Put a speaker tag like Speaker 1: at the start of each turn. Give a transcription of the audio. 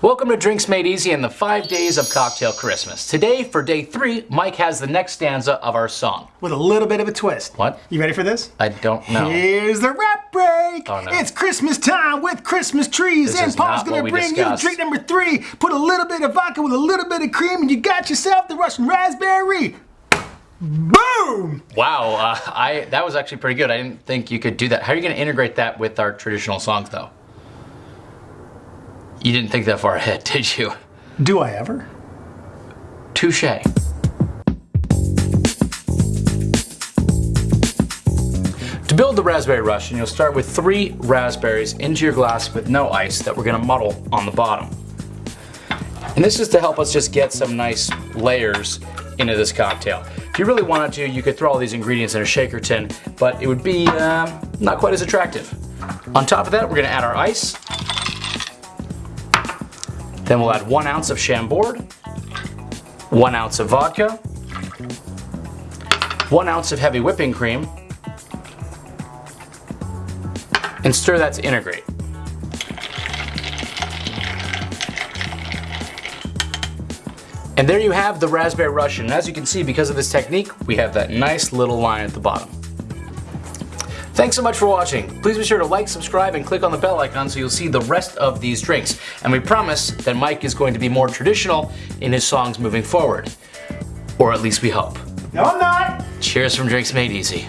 Speaker 1: Welcome to Drinks Made Easy and the five days of Cocktail Christmas. Today, for day three, Mike has the next stanza of our song.
Speaker 2: With a little bit of a twist.
Speaker 1: What?
Speaker 2: You ready for this?
Speaker 1: I don't know.
Speaker 2: Here's the rap break.
Speaker 1: Oh, no.
Speaker 2: It's Christmas time with Christmas trees,
Speaker 1: This
Speaker 2: and Paul's gonna bring
Speaker 1: discussed.
Speaker 2: you drink number three. Put a little bit of vodka with a little bit of cream, and you got yourself the Russian raspberry. Boom!
Speaker 1: Wow, uh, I that was actually pretty good. I didn't think you could do that. How are you going to integrate that with our traditional songs, though? You didn't think that far ahead, did you?
Speaker 2: Do I ever?
Speaker 1: Touche. To build the Raspberry Russian, you'll start with three raspberries into your glass with no ice that we're gonna muddle on the bottom. And this is to help us just get some nice layers into this cocktail. If you really wanted to, you could throw all these ingredients in a shaker tin, but it would be uh, not quite as attractive. On top of that, we're gonna add our ice. Then we'll add one ounce of Chambord, one ounce of vodka, one ounce of heavy whipping cream, and stir that to integrate. And there you have the Raspberry Russian. And as you can see, because of this technique, we have that nice little line at the bottom. Thanks so much for watching. Please be sure to like, subscribe, and click on the bell icon so you'll see the rest of these drinks. And we promise that Mike is going to be more traditional in his songs moving forward. Or at least we hope.
Speaker 2: No, I'm not.
Speaker 1: Cheers from Drinks Made Easy.